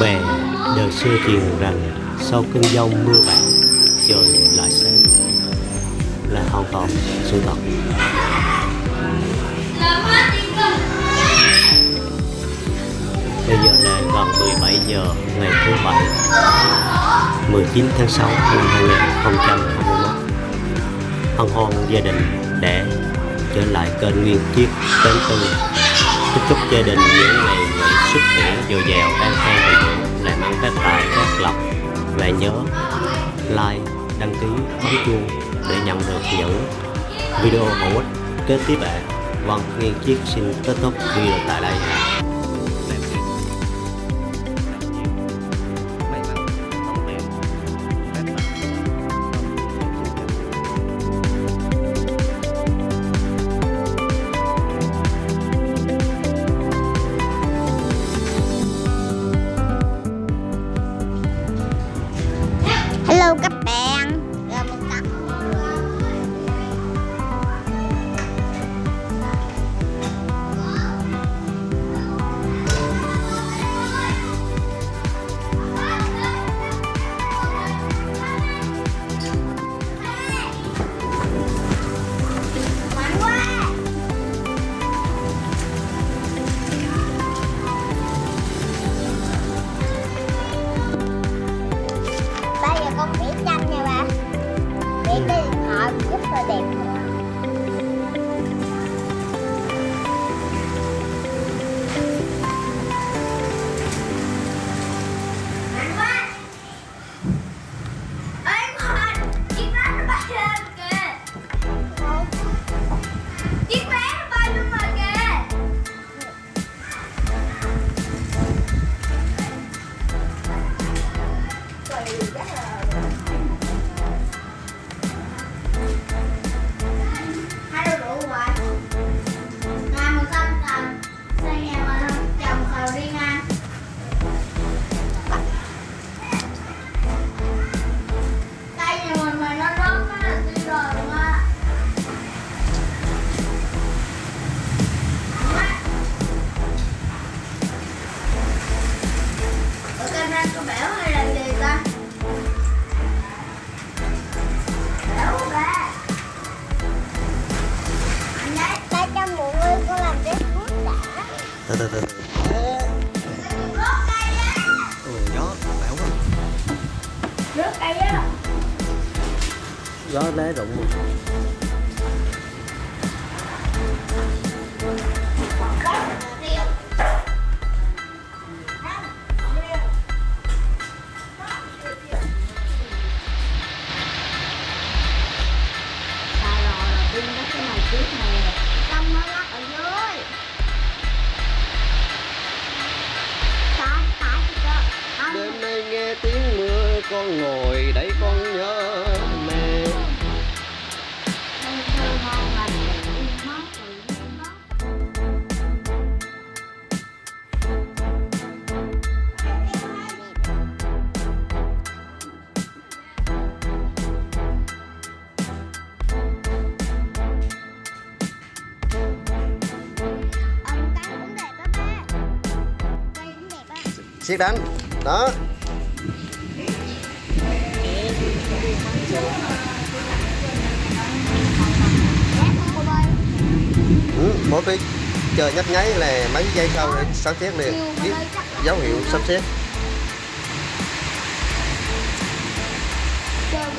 bè đời xưa truyền rằng sau cơn giông mưa bão, trời lại sáng là hoàn toàn sự thật. Bây giờ là gần 17 giờ ngày thứ bảy 19 tháng 6 năm 2021 hân hoan gia đình để trở lại kênh nguyên chiếc đến từ chúc chúc gia đình những ngày nghỉ sức khỏe dồi dào an khang lọc và nhớ like, đăng ký, bấm chuông để nhận được những video hữu ích kế tiếp ạ. Vâng Nghiên chiếc xin kết thúc video tại đây. Hello for them. Từ từ từ ừ, gió bão quá rớt cây á. Gió lá rụng. luôn nghe tiếng mưa con ngồi đây con nhớ mẹ. Thơ thơ ngon ừ, mỗi cái chờ nhấp nháy là mấy giây sau để sắp xếp liền. Biết dấu hiệu sắp xếp. Trời